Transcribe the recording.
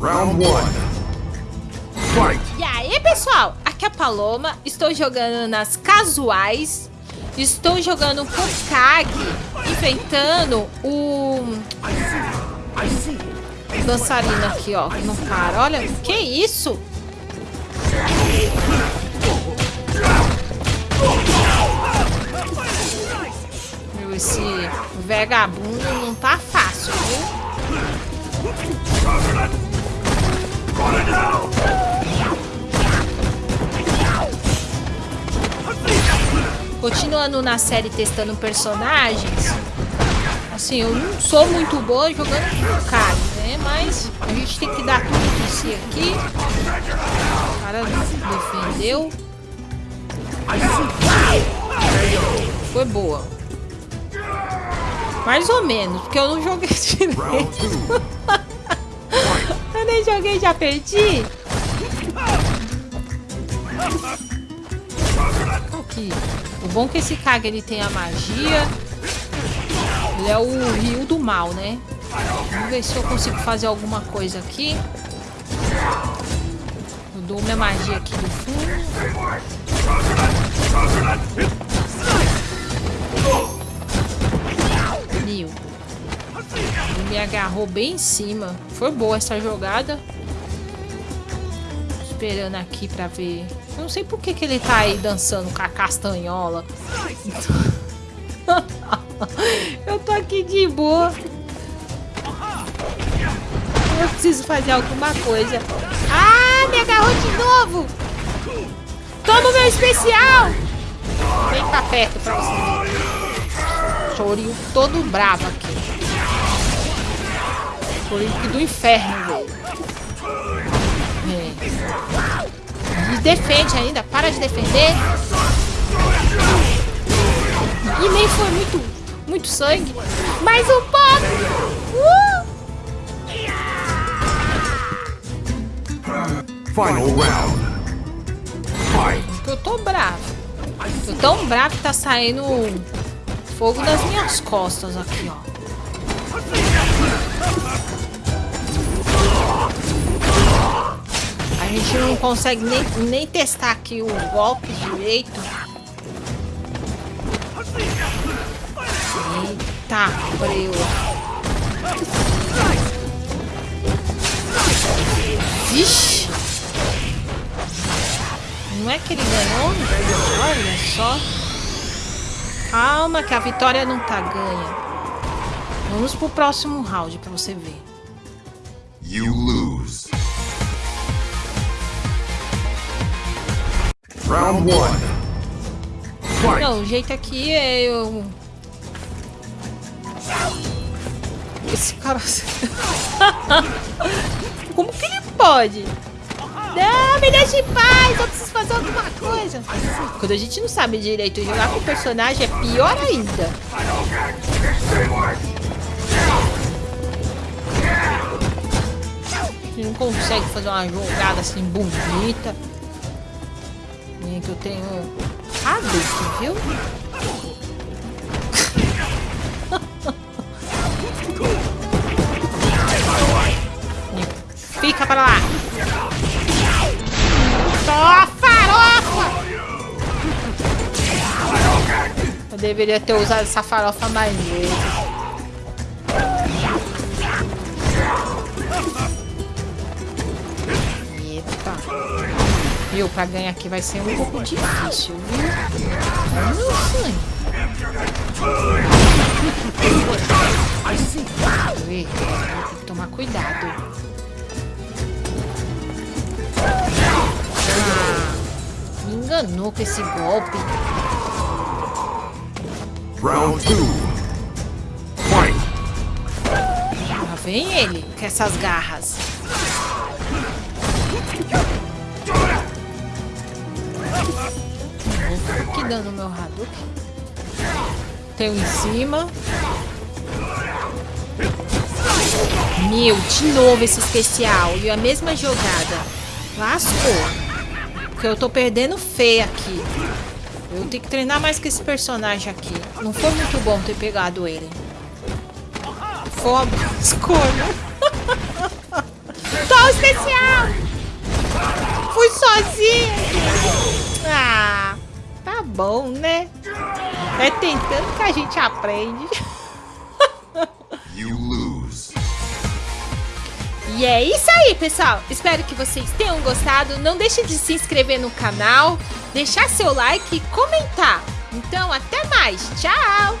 Round one. Fight. E aí, pessoal? Aqui é a Paloma. Estou jogando nas casuais. Estou jogando com Kag, enfrentando o dançarino aqui, ó, que não para. Olha, que isso? Meu, esse vagabundo não tá fácil, viu? Continuando na série testando personagens, assim, eu não sou muito boa jogando com cara, né? Mas a gente tem que dar tudo de si aqui. O cara defendeu. Foi boa. Mais ou menos, porque eu não joguei direito. eu nem joguei, já perdi. Aqui. O bom é que esse Kage ele tem a magia. Ele é o rio do mal, né? Vamos ver se eu consigo fazer alguma coisa aqui. Eu dou minha magia aqui do fundo. Nil. Ele me agarrou bem em cima. Foi boa essa jogada. Esperando aqui pra ver. Eu não sei por que, que ele tá aí dançando com a castanhola. Eu tô aqui de boa. Eu preciso fazer alguma coisa. Ah, me agarrou de novo. Toma meu especial. Vem cá perto pra você. Chorinho todo bravo aqui. Chorinho do inferno, velho. Defende ainda. Para de defender. E nem foi muito, muito sangue. Mais um pouco. Uh! Final round. Fight. Eu tô bravo. Tô tão bravo que tá saindo fogo das minhas costas aqui, ó. Gente não consegue nem, nem testar aqui o golpe direito. Eita, breu. Vixe. Não é que ele ganhou? Olha só. Calma que a vitória não tá ganha. Vamos pro próximo round pra você ver. You lose. Round one. Não, o jeito aqui é eu... Esse cara... Como que ele pode? Não, me deixa em paz, eu preciso fazer alguma coisa. Quando a gente não sabe direito jogar com o personagem, é pior ainda. A gente não consegue fazer uma jogada assim bonita. Eu tenho Hadouken, viu? Fica pra lá. Só farofa! Eu deveria ter usado essa farofa mais vezes. Viu, pra ganhar aqui vai ser um pouco difícil, viu? Nossa. Vê, tem que tomar cuidado. Ah, me enganou com esse golpe. Round two. Fight. Lá vem ele, com essas garras. Vou aqui dando meu Hadouken. Tem um em cima. Meu, de novo esse especial. E a mesma jogada. Lascou. Porque eu tô perdendo feio aqui. Eu tenho que treinar mais com esse personagem aqui. Não foi muito bom ter pegado ele. Boa escolha. Tô especial! Fui sozinha! Ah, tá bom, né? É tentando que a gente aprende. You lose. E é isso aí, pessoal. Espero que vocês tenham gostado. Não deixe de se inscrever no canal, deixar seu like e comentar. Então, até mais. Tchau!